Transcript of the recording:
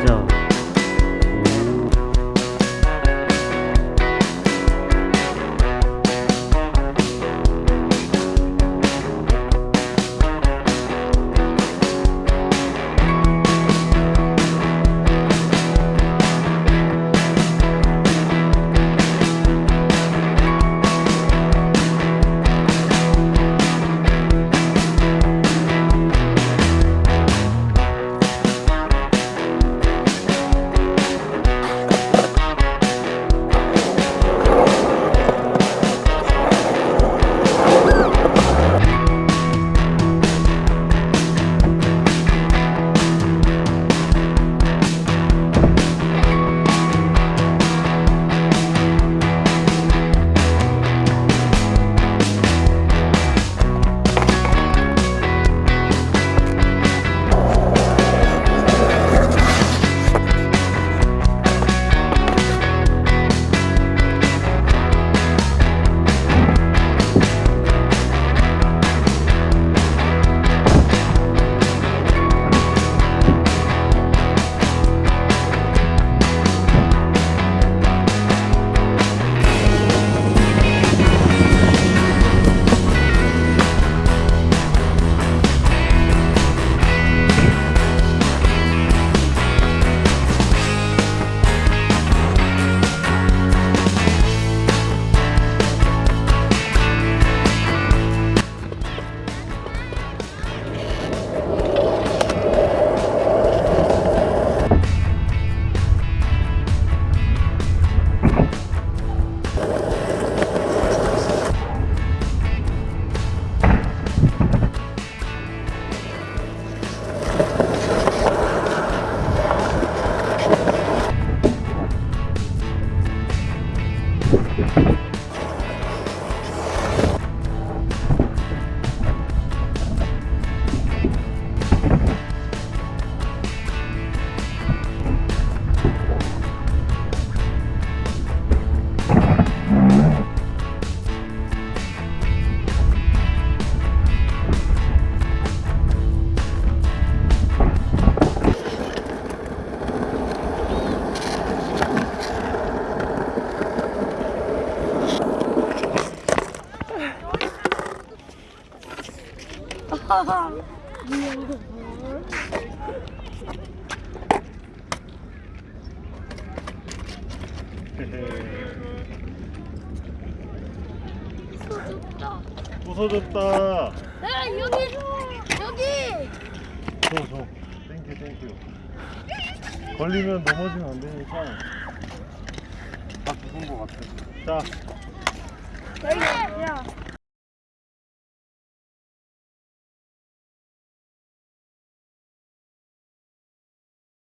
있죠? 소졌다. 부서졌다. 네 여기 여기. 줘, 줘. 땡큐, 땡큐. 걸리면 넘어지면 안 되니까. 다 죽은 것 같아. 자, 여기 야